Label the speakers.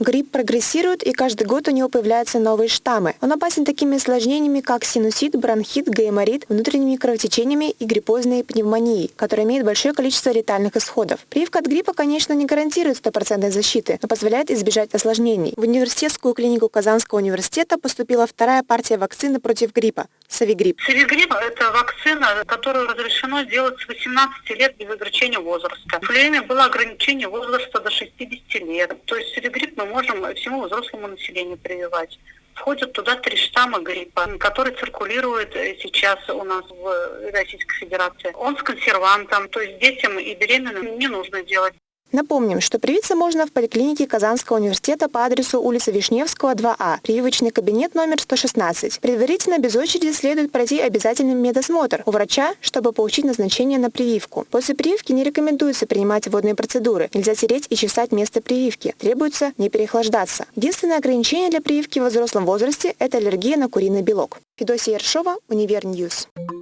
Speaker 1: Грипп прогрессирует, и каждый год у него появляются новые штаммы. Он опасен такими осложнениями, как синусит, бронхит, гайморит, внутренними кровотечениями и гриппозной пневмонией, которые имеют большое количество летальных исходов. Прививка от гриппа, конечно, не гарантирует стопроцентной защиты, но позволяет избежать осложнений. В университетскую клинику Казанского университета поступила вторая партия вакцины против гриппа – Савигрипп.
Speaker 2: Савигрипп – это вакцина, которую разрешено сделать с 18 лет без ограничения возраста. В время было ограничение возраста до 60 лет. То есть Савигрипп мы можем всему взрослому населению прививать. Входят туда три штамма гриппа, который циркулирует сейчас у нас в Российской Федерации. Он с консервантом, то есть детям и беременным не нужно делать.
Speaker 1: Напомним, что привиться можно в поликлинике Казанского университета по адресу улица Вишневского, 2А, прививочный кабинет номер 116. Предварительно без очереди следует пройти обязательный медосмотр у врача, чтобы получить назначение на прививку. После прививки не рекомендуется принимать водные процедуры. Нельзя тереть и чесать место прививки. Требуется не переохлаждаться. Единственное ограничение для прививки в взрослом возрасте – это аллергия на куриный белок. Федосия Ершова, Универньюз. Ньюс.